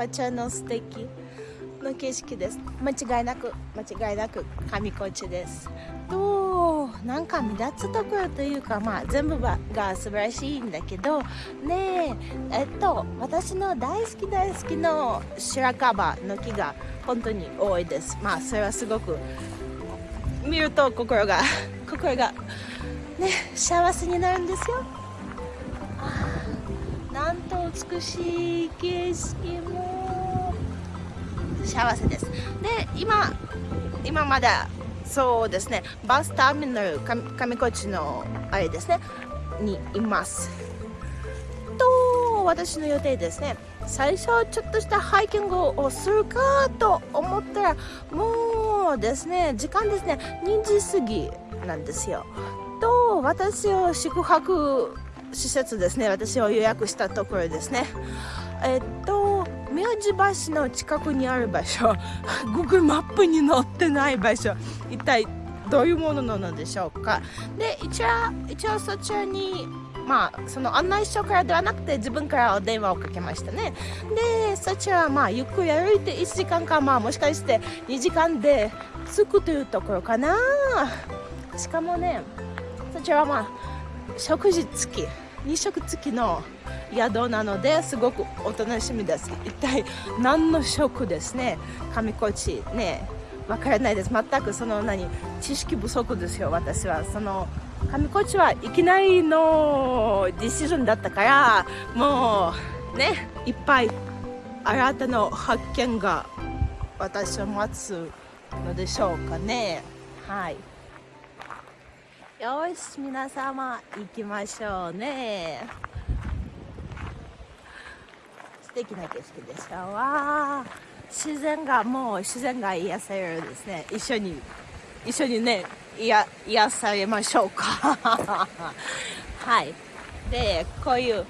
こちらの素敵の景色です。間違いなく間違いなく上高地です。となんか目立つところというかまあ全部が素晴らしいんだけどねええっと私の大好き大好きの白樺の木が本当に多いです。まあそれはすごく見ると心が心がね幸せになるんですよ。んと美しい景色も幸せです。で今今まだそうですねバスターミナル上高地のあれですねにいます。と私の予定ですね最初ちょっとしたハイキングをするかと思ったらもうですね時間ですね2時過ぎなんですよ。と私を宿泊施設ですね。私を予約したところですね。えっと宮地橋の近くにある場所 Google マップに載ってない場所一体どういうものなのでしょうか。で一応一応そちらにまあその案内所からではなくて自分からお電話をかけましたね。でそちらはまあゆっくり歩いて1時間かまあもしかして2時間で着くというところかな。しかもねそちらはまあ食事付き2食付きの宿なのですごくお楽しみです。一体何の食ですね？上高地ねわからないです。全くその何知識不足ですよ私は。その上高地はいきなりのディシジョンだったからもうねいっぱい新たな発見が私を待つのでしょうかね。はい。よし皆様行きましょうね。素敵な景色でしょうわ。自然がもう自然が癒されるですね。一緒に一緒にね癒癒されましょうか。はい。でこういう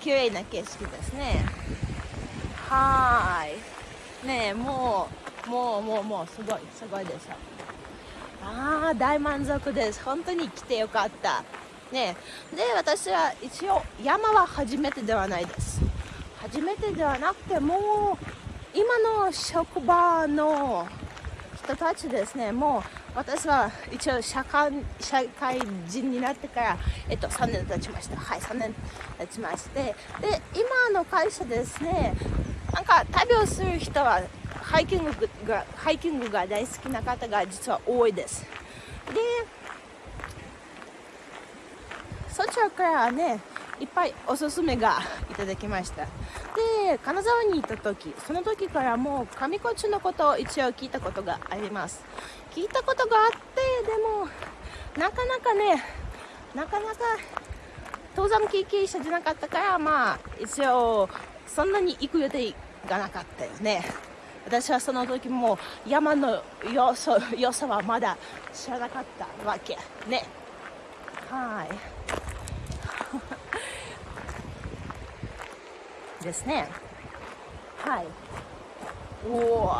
綺麗な景色ですね。はい。ねもうもうもうもうすごいすごいでしょ。ああ大満足です。本当に来てよかった。ねで私は一応山は初めてではないです。初めてではなくてもう今の職場の人たちですね。もう私は一応社会社会人になってから、えっと、3年経ちました。はい3年経ちまして。で今の会社ですね。なんか旅をする人はハイキングがハイキングが大好きな方が実は多いです。でそちらからねいっぱいおすすめがいただきました。で金沢に行った時その時からもう上高地のことを一応聞いたことがあります。聞いたことがあってでもなかなかねなかなか登山経験者じゃなかったからまあ一応そんなに行く予定がなかったよね。私はその時も山の良さ良さはまだ知らなかったわけ。ね。はい。ですね。はい。おお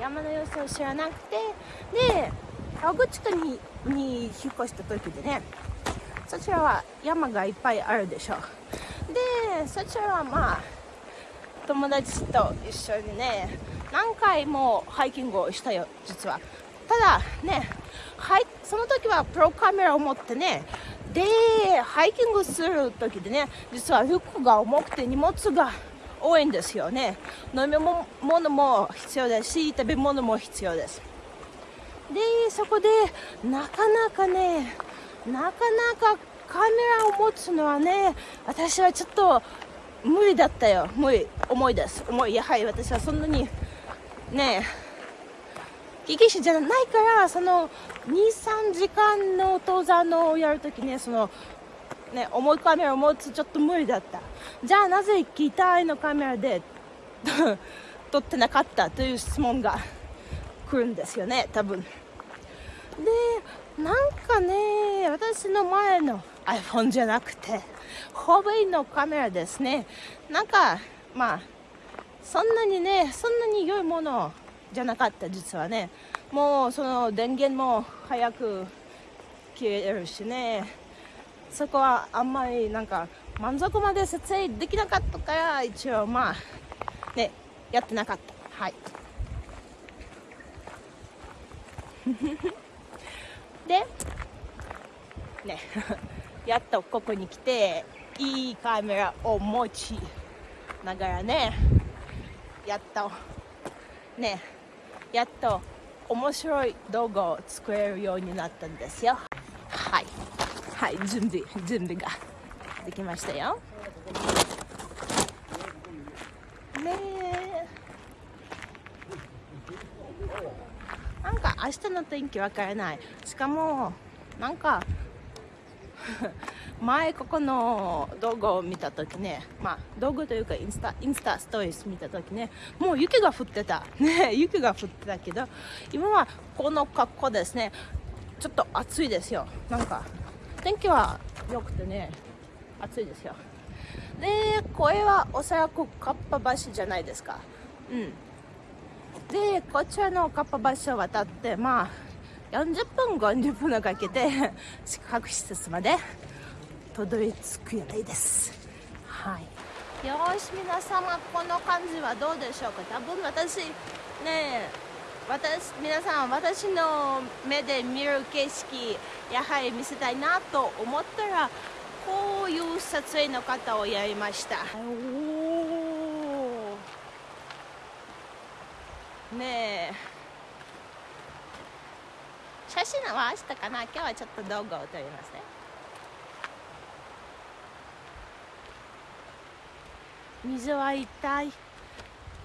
山の様子を知らなくてで川口区にに引っ越した時でね。そちらは山がいっぱいあるでしょでそちらはまあ友達と一緒にね何回もハイキングをしたよ実は。ただねはいその時はプロカメラを持ってねでハイキングする時でね実は服が重くて荷物が多いんですよね。飲み物も必要ですし食べ物も必要です。でそこでなかなかねなかなかカメラを持つのはね私はちょっと無理だったよ。無理。重いです。重い。やはり私はそんなにねえ。危機者じゃないからその23時間の登山のをやるときねそのね重いカメラを持つちょっと無理だった。じゃあなぜ機体のカメラで 撮ってなかったという質問が来るんですよね多分。でなんかね私の前の iPhone じゃなくてホーのカメラですね。なんかまあそんなにねそんなに良いものじゃなかった実はね。もうその電源も早く消えるしね。そこはあんまりなんか満足まで撮影できなかったから一応まあねやってなかった。はい。でね やっとここに来ていいカメラを持ちながらねやっとねやっと面白い動画を作れるようになったんですよ。はい。はい準備準備ができましたよ。ねえ。なんか明日の天気わからない。しかもなんか前ここの動画を見た時ねまあ動画というかインスタインスタストーリース見た時ねもう雪が降ってた。ね雪が降ってたけど今はこの格好ですね。ちょっと暑いですよ。なんか天気は良くてね暑いですよ。でこれはおそらくカッパ橋じゃないですか。うん。でこちらのカッパ橋を渡ってまあ40分50分かけて宿泊施設までたどり着く予定ですはいよし皆様この感じはどうでしょうか多分私ね私皆さん私の目で見る景色やはり見せたいなと思ったらこういう撮影の方をやりましたねえ写真は明日かな今日はちょっと動画を撮りますね水は一体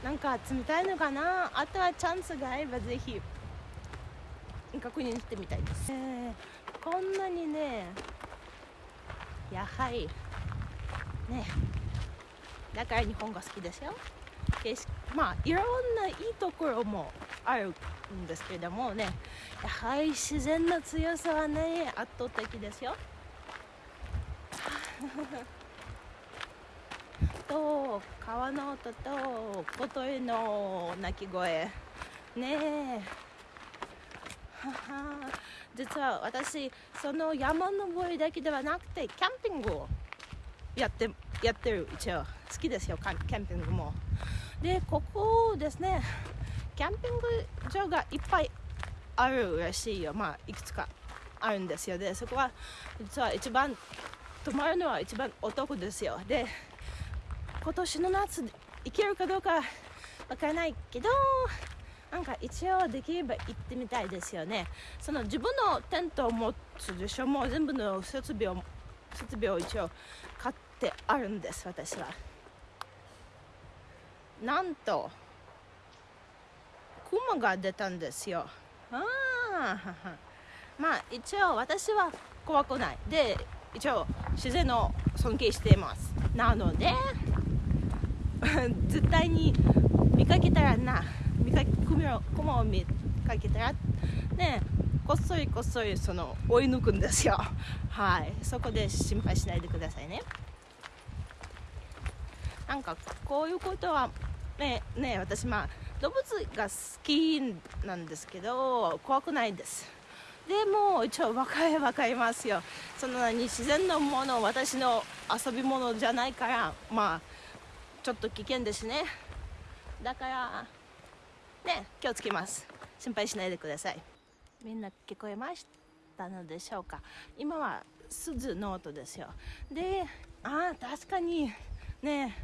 なんか冷たいのかな？あとはチャンスがあればぜひ確認してみたいです、えー、こんなにねやはりねだから日本が好きですよ。まあいろんないいところもあるんですけれどもね。やはり自然の強さはね圧倒的ですよ。と川の音と小鳥の鳴き声。ねえ。実は私その山登りだけではなくてキャンピングをやってやってる。一応好きですよ。キャンピングも。でここですねキャンピング場がいっぱいあるらしいよ。まあいくつかあるんですよ。でそこは実は一番泊まるのは一番お得ですよ。で今年の夏行けるかどうかわからないけどなんか一応できれば行ってみたいですよね。その自分のテントを持つでしょ。もう全部の設備を設備を一応買ってあるんです私は。なんと雲が出たんですよ。ああまあ一応私は怖くない。で一応自然を尊敬しています。なので絶対に見かけたらな見かけ雲を見かけたらねこっそりこっそりその追い抜くんですよ。はい。そこで心配しないでくださいね。なんかこういうことはねね私まあ動物が好きなんですけど怖くないです。でも一応分かれ分かりますよ。その何自然のもの私の遊び物じゃないからまあちょっと危険ですね。だからね気をつけます。心配しないでください。みんな聞こえましたのでしょうか。今は鈴の音ですよ。でああ確かにね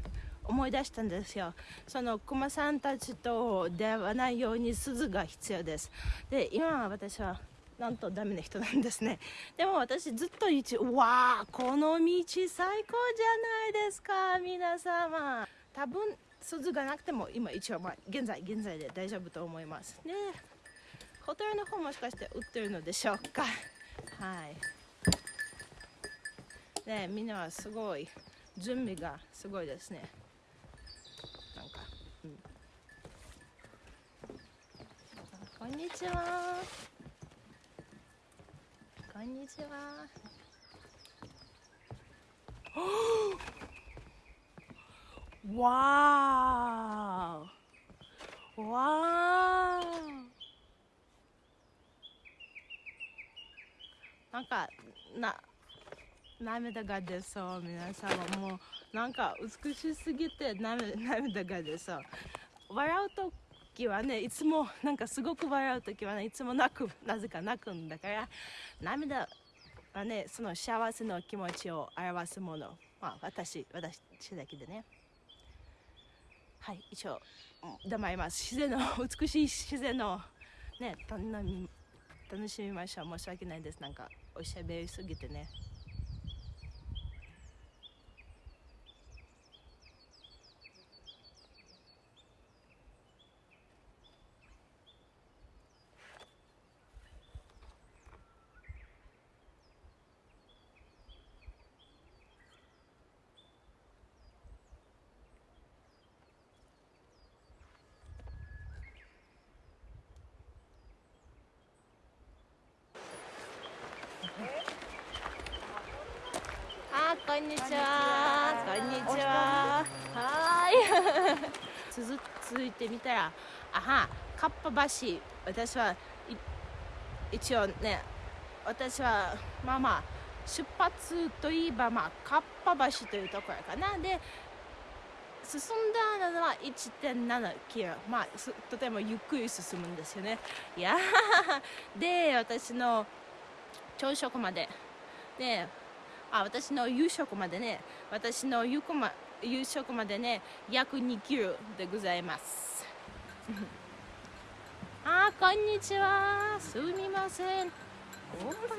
思い出したんですよ。そのクマさんたちと出会わないように鈴が必要です。で今は私はなんとダメな人なんですね。でも私ずっと一わあこの道最高じゃないですか皆様。多分鈴がなくても今一応まあ現在現在で大丈夫と思いますね。ホテルの方もしかして売ってるのでしょうか。はい。ねみんなはすごい準備がすごいですね。なんか、うん、こんにちは。こんにちは。わーわーなんかな涙が出そう。皆様もうなんか美しすぎて涙が出そう。笑うと時はねいつもなんかすごく笑う時はねいつも泣くなぜか泣くんだから涙はねその幸せの気持ちを表すもの。まあ私私だけでね。はい一応黙ります。自然の美しい自然のね楽しみましょう。申し訳ないです。なんかおしゃべりすぎてね。こんにちは。こんにちは。はい。続続いてみたら、あは、かっぱ橋。私は一応ね、私はまあまあ出発といえばまあかっぱ橋というところかな。で。進んだのは1.7キロ、まあ、とてもゆっくり進むんですよね。いやで、私の朝食まで、で、あ私の夕食までね私の夕ま夕食までね約2キロでございます あこんにちはすみません少し向こ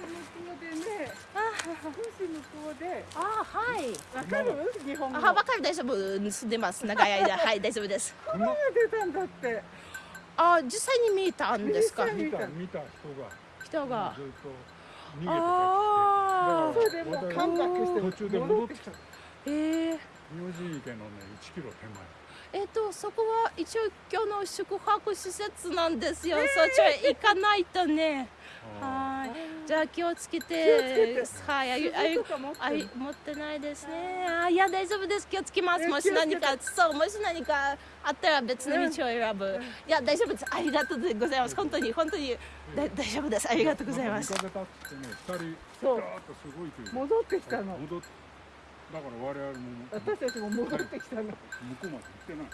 うでね。少し向こうで。あ、はい。わかる？日本語。あ、わかる大丈夫。住んでます。長い間、はい、大丈夫です。熊が出たんだって。あ、実際に見たんですか？見た、見た人が。人が。ずっと。それでもう感覚して途中で戻ってきた。ええ。明神池のね、1キロ手前。えっ、とそこは一応今日の宿泊施設なんですよ。えー、そちら行かないとね。はい。じゃあ気をつけて。はい。あいあい持ってないですね。あいや大丈夫です。気をつけます。もし何かそうもし何かあったら別の道を選ぶ。いや大丈夫です。ありがとうございます。本当に本当にだ大丈夫です。ありがとうございます。そう戻ってきたの。戻ってだから我々も私たちも戻ってきたの、向こうまで行ってない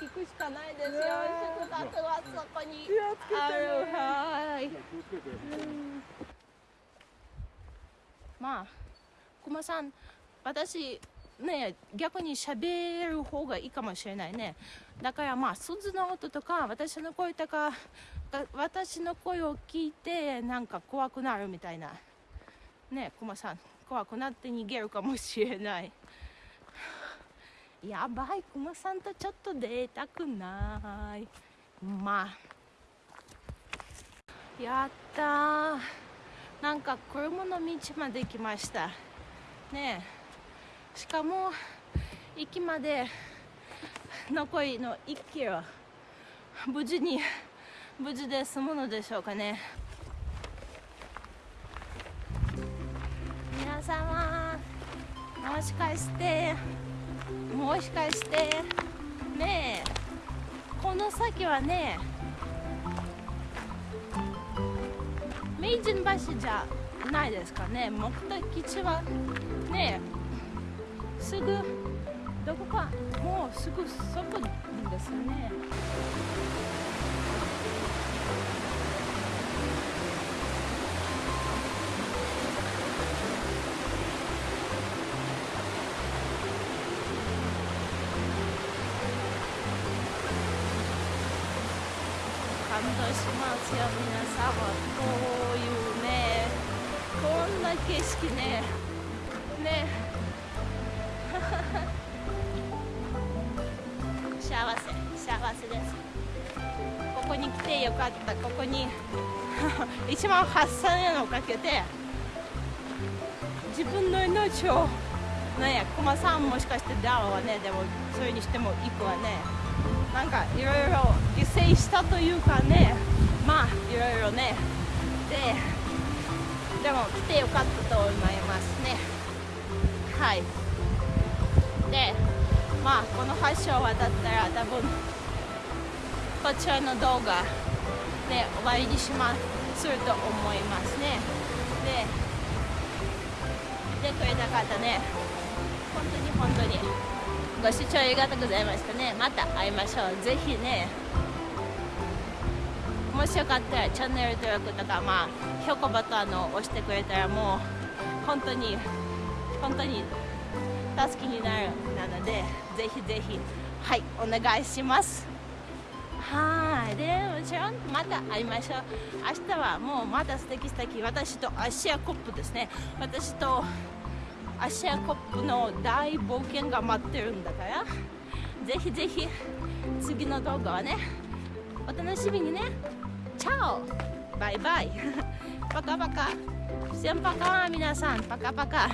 行くしかないですよ。宿泊はそこに。あるはい。まあ熊さん私ね逆に喋る方がいいかもしれないね。だからまあ鈴の音とか私の声とか私の声を聞いてなんか怖くなるみたいな。ね熊さん怖くなって逃げるかもしれないやばいクマさんとちょっと出たくない。まあ。やったなんか車の道まで来ました。ねえ。しかも駅まで残りの1キロ。無事に無事で済むのでしょうかね。皆様もしかして。もしかして。ねえ。この先はね。明治橋じゃないですかね。目的地はね。すぐどこか。もうすぐそこですよね。しますよ皆様こういうねこんな景色ね。ね。幸せ幸せです。ここに来てよかった。ここに 1万8000円をかけて自分の命をね駒さんもしかしてダウはねでもそれにしても行くわね。なんかいろいろ犠牲したというかねまあいろいろね。ででも来てよかったと思いますね。はい。でまあこの橋を渡ったら多分こちらの動画で終わりにしますすると思いますね。で来てくれた方ね本当に本当にご視聴ありがとうございましたね。また会いましょう。ぜひね。もしよかったらチャンネル登録とかまあ評価ボタンを押してくれたらもう本当に本当に助けになるなのでぜひぜひ。はいお願いします。はい。でもちろんまた会いましょう。明日はもうまた素敵素敵。私とアシアコップですね。私とアシアコップの大冒険が待ってるんだから。ぜひぜひ次の動画はねお楽しみにね。チャオ。バイバイ。パカパカ。先パカ皆さん。パカパカ。